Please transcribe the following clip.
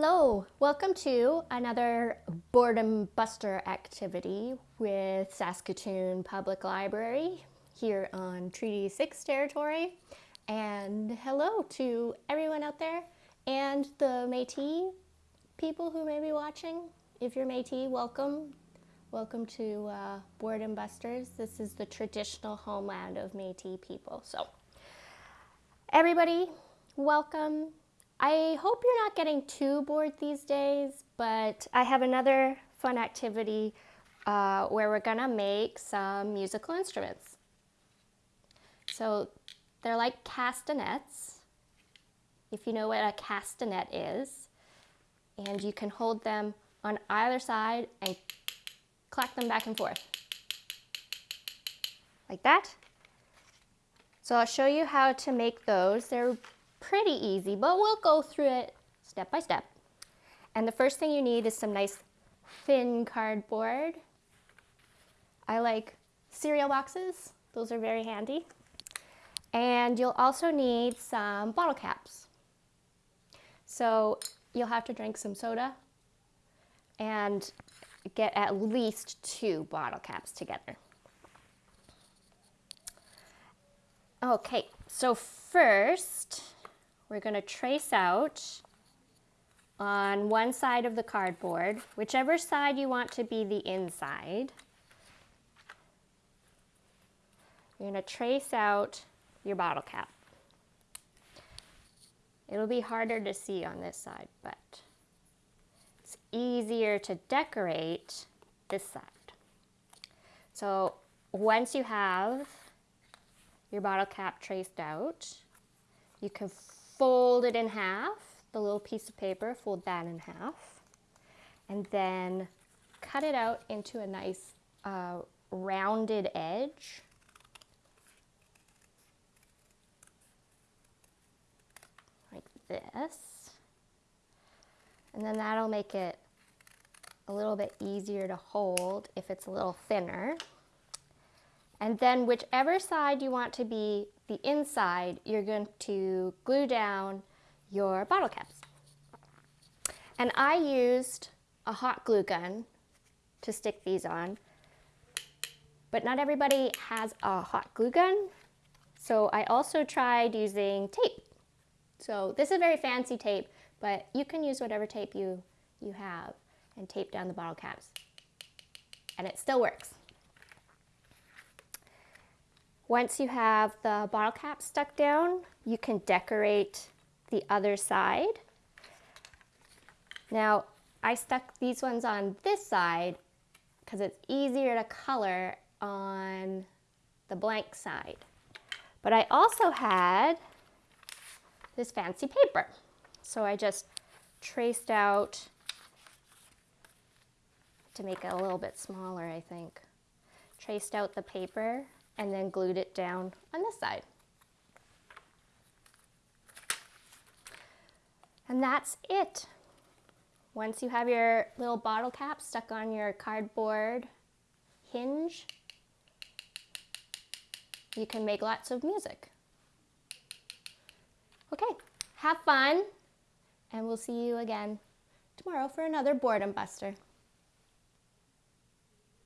Hello, welcome to another boredom buster activity with Saskatoon Public Library here on Treaty 6 territory. And hello to everyone out there and the Métis people who may be watching. If you're Métis, welcome. Welcome to uh, Boredom Busters. This is the traditional homeland of Métis people. So everybody, welcome. I hope you're not getting too bored these days, but I have another fun activity uh, where we're gonna make some musical instruments. So they're like castanets, if you know what a castanet is, and you can hold them on either side and clack them back and forth, like that. So I'll show you how to make those. They're pretty easy, but we'll go through it step by step. And the first thing you need is some nice thin cardboard. I like cereal boxes. Those are very handy. And you'll also need some bottle caps. So you'll have to drink some soda and get at least two bottle caps together. Okay, so first, we're going to trace out on one side of the cardboard, whichever side you want to be the inside. You're going to trace out your bottle cap. It'll be harder to see on this side, but it's easier to decorate this side. So once you have your bottle cap traced out, you can fold it in half, the little piece of paper, fold that in half, and then cut it out into a nice uh, rounded edge. Like this. And then that'll make it a little bit easier to hold if it's a little thinner. And then whichever side you want to be the inside, you're going to glue down your bottle caps. And I used a hot glue gun to stick these on, but not everybody has a hot glue gun. So I also tried using tape. So this is very fancy tape, but you can use whatever tape you, you have and tape down the bottle caps. And it still works. Once you have the bottle cap stuck down, you can decorate the other side. Now, I stuck these ones on this side because it's easier to color on the blank side. But I also had this fancy paper. So I just traced out to make it a little bit smaller, I think. Traced out the paper and then glued it down on this side. And that's it. Once you have your little bottle cap stuck on your cardboard hinge, you can make lots of music. Okay, have fun, and we'll see you again tomorrow for another boredom buster.